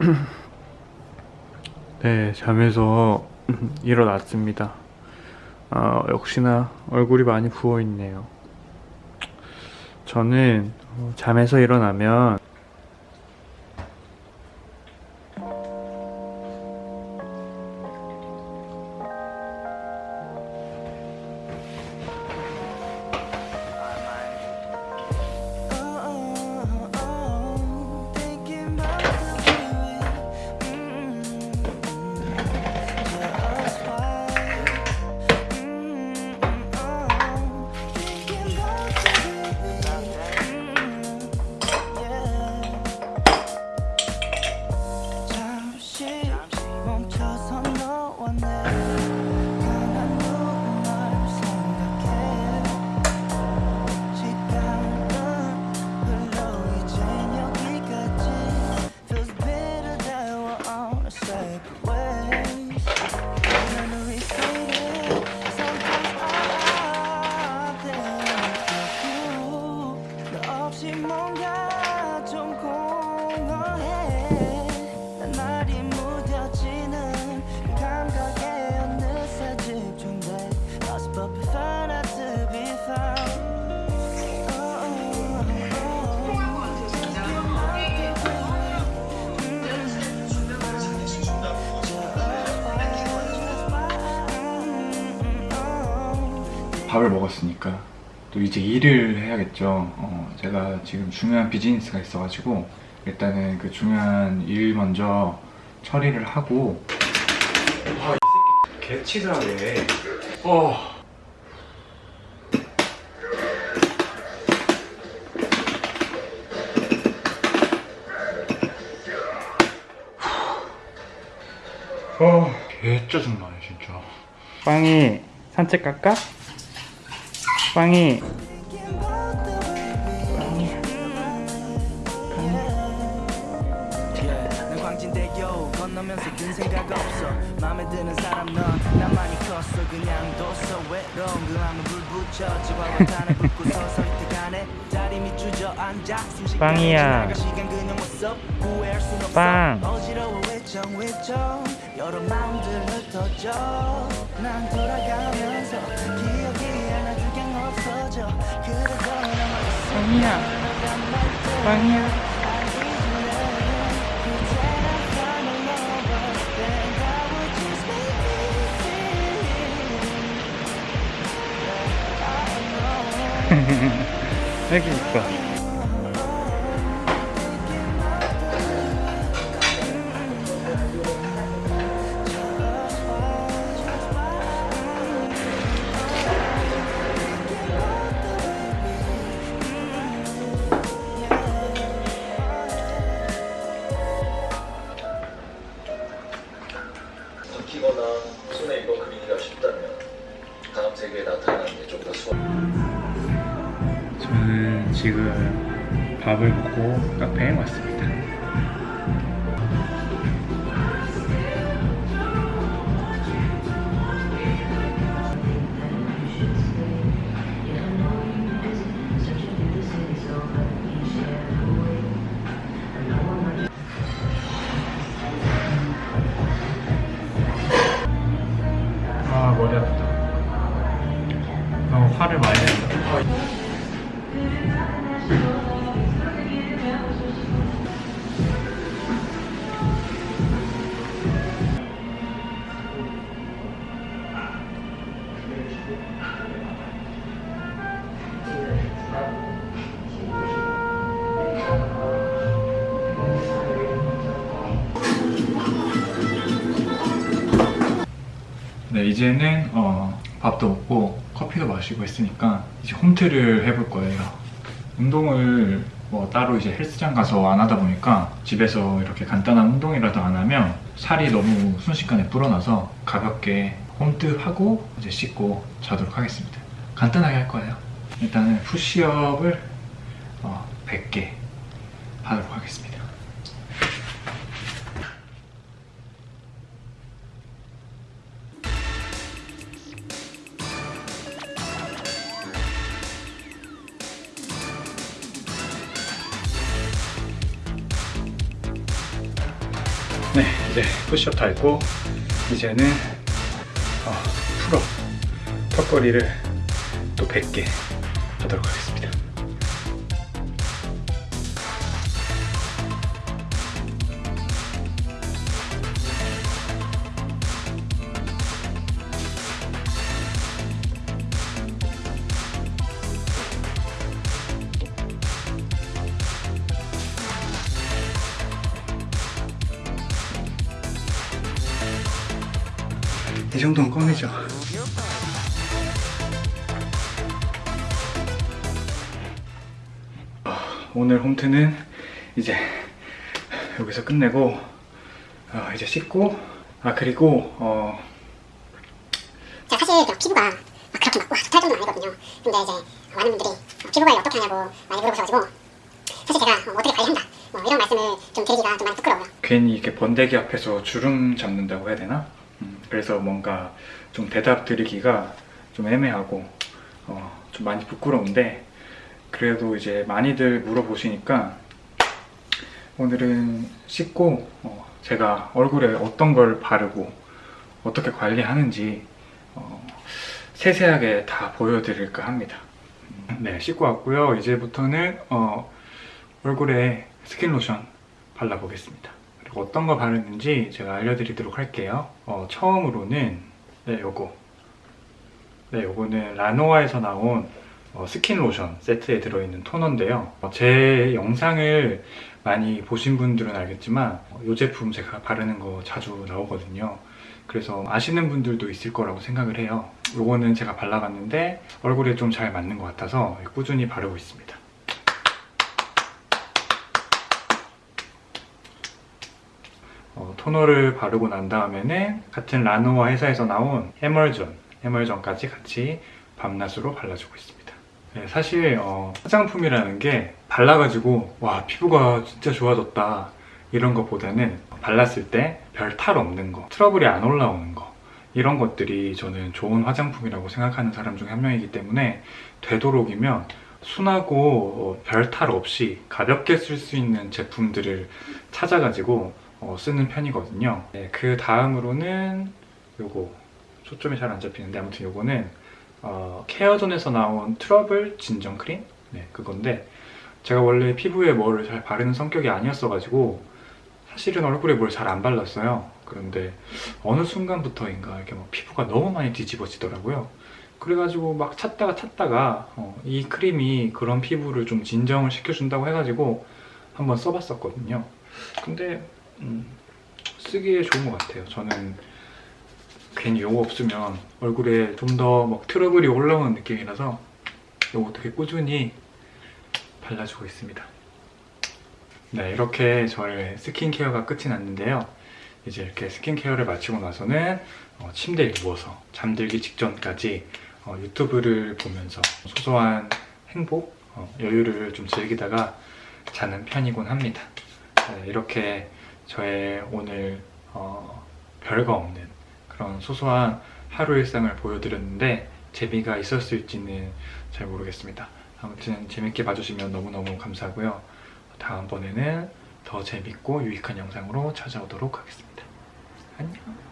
네, 잠에서 일어났습니다. 아, 역시나 얼굴이 많이 부어있네요. 저는 어, 잠에서 일어나면 너 밥을 먹었으니까 또 이제 일을 해야겠죠. 어, 제가 지금 중요한 비즈니스가 있어가지고 일단은 그 중요한 일 먼저 처리를 하고 아, 이 새끼 개치사해. 어. 어, 개 짜증나네 진짜. 빵이 산책 갈까? 빵이 빵이야. 빵. 여러 마음들 흩어져. 난 돌아가면서 기억이 하나둘 그냥 없어져. 그래도 남아있어. 빵이야. 빵이야. 여기 있어 익히거나 손에 이거 그리기가 쉽다면 다음 세계에 나타나는 게 좀 더 수월. 저는 지금 밥을 먹고 카페에 왔습니다 너무 화를 많이 낸다 네, 이제는 어, 밥도 먹고 커피도 마시고 했으니까 이제 홈트를 해볼 거예요. 운동을 뭐 따로 이제 헬스장 가서 안 하다 보니까 집에서 이렇게 간단한 운동이라도 안 하면 살이 너무 순식간에 불어나서 가볍게 홈트하고 이제 씻고 자도록 하겠습니다. 간단하게 할 거예요. 일단은 푸시업을 네, 이제 푸시업 다 했고 이제는 어, 풀업 턱걸이를 또 100개 하도록 하겠습니다. 이 정도는 꺼내죠. 아, 오늘 홈트는 이제 여기서 끝내고 어, 이제 씻고 아 그리고 어, 제가 사실 그 피부가 막 그렇게 막 와, 좋다 할 정도는 아니거든요. 근데 이제 많은 분들이 어, 피부 관리 어떻게 하냐고 많이 물어보셔가지고 사실 제가 어, 어떻게 관리한다 뭐 이런 말씀을 좀 드리기가 좀 많이 부끄러워요. 괜히 이렇게 번데기 앞에서 주름 잡는다고 해야 되나? 음, 그래서 뭔가 좀 대답 드리기가 좀 애매하고 어, 좀 많이 부끄러운데 그래도 이제 많이들 물어보시니까 오늘은 씻고 어, 제가 얼굴에 어떤 걸 바르고 어떻게 관리하는지 어, 세세하게 다 보여드릴까 합니다. 음, 네, 씻고 왔고요. 이제부터는 어, 얼굴에 스킨 로션 발라보겠습니다. 어떤 거 바르는지 제가 알려드리도록 할게요. 어, 처음으로는 네, 요거. 네, 요거는 라노아에서 나온 어, 스킨 로션 세트에 들어있는 토너인데요. 어, 제 영상을 많이 보신 분들은 알겠지만 어, 이 제품 제가 바르는 거 자주 나오거든요. 그래서 아시는 분들도 있을 거라고 생각을 해요. 요거는 제가 발라봤는데 얼굴에 좀 잘 맞는 것 같아서 꾸준히 바르고 있습니다. 어, 토너를 바르고 난 다음에는 같은 라노아 회사에서 나온 해멀전, 해멀전까지 같이 밤낮으로 발라주고 있습니다. 네, 사실 어, 화장품이라는 게 발라가지고 와 피부가 진짜 좋아졌다 이런 것보다는 발랐을 때 별 탈 없는 거, 트러블이 안 올라오는 거 이런 것들이 저는 좋은 화장품이라고 생각하는 사람 중 한 명이기 때문에 되도록이면 순하고 별 탈 없이 가볍게 쓸 수 있는 제품들을 찾아가지고 어, 쓰는 편이거든요. 네, 그 다음으로는 요거 초점이 잘 안 잡히는데 아무튼 요거는 어, 케어존에서 나온 트러블 진정 크림 네, 그건데 제가 원래 피부에 뭐를 잘 바르는 성격이 아니었어 가지고 사실은 얼굴에 뭘 잘 안 발랐어요. 그런데 어느 순간부터인가 이렇게 막 피부가 너무 많이 뒤집어지더라고요. 그래가지고 막 찾다가 찾다가 어, 이 크림이 그런 피부를 좀 진정을 시켜준다고 해가지고 한번 써봤었거든요. 근데 음, 쓰기에 좋은 것 같아요. 저는 괜히 요거 없으면 얼굴에 좀 더 막 트러블이 올라오는 느낌이라서 요거 되게 꾸준히 발라주고 있습니다. 네, 이렇게 저의 스킨케어가 끝이 났는데요. 이제 이렇게 스킨케어를 마치고 나서는 어, 침대에 누워서 잠들기 직전까지 어, 유튜브를 보면서 소소한 행복, 어, 여유를 좀 즐기다가 자는 편이곤 합니다. 네, 이렇게 저의 오늘 어, 별거 없는 그런 소소한 하루 일상을 보여드렸는데 재미가 있었을지는 잘 모르겠습니다. 아무튼 재밌게 봐주시면 너무너무 감사하고요. 다음번에는 더 재밌고 유익한 영상으로 찾아오도록 하겠습니다. 안녕!